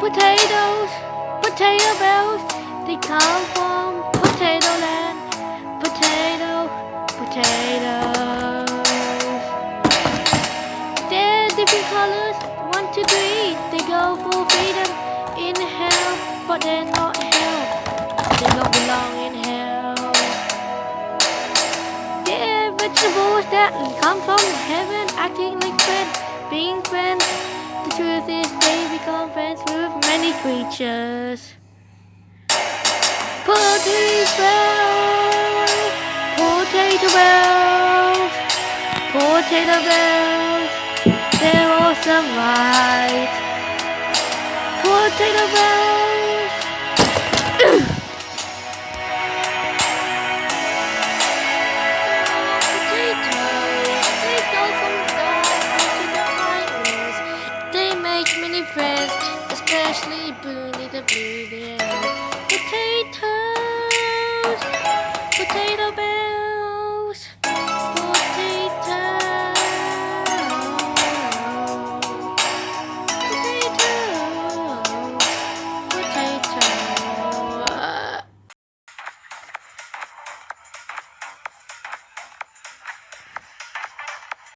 Potatoes, potato bells, they come from potato land. Potato, potatoes. They're different colors, one, two, three. They go for freedom in hell, but they're not hell. They don't belong in hell. They're vegetables that come from heaven, acting like friends, being friends. The truth is, they become friends with many creatures. Potato bells, potato bells, potato bells. They're awesome, right? Potato bells. Make many friends, especially Boone the Blue Bear. Potato.